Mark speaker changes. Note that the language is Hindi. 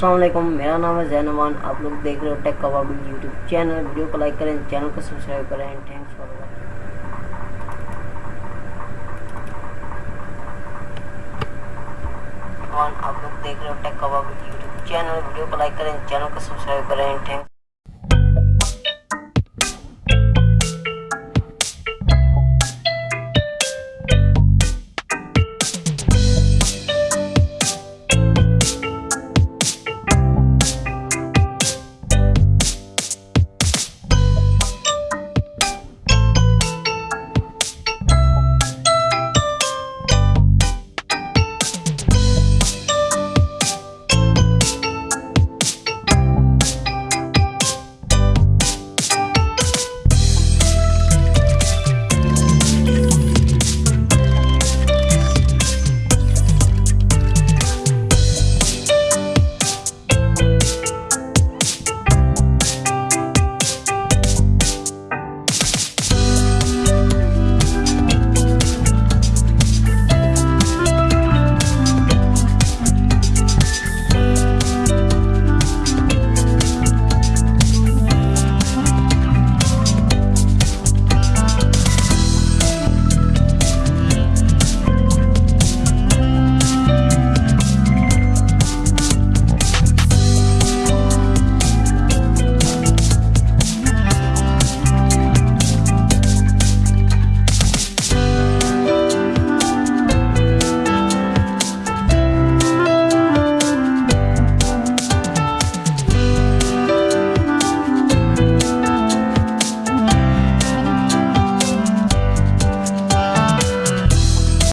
Speaker 1: असलम मेरा नाम है जैनवान। आप लोग देख रहे हो tech Kababi YouTube channel video को लाइक करें चैनल को सब्सक्राइब करें थैंक्स फॉर आप लोग देख रहे हो tech Kababi YouTube channel video को लाइक करें चैनल को सब्सक्राइब करें थैंक्स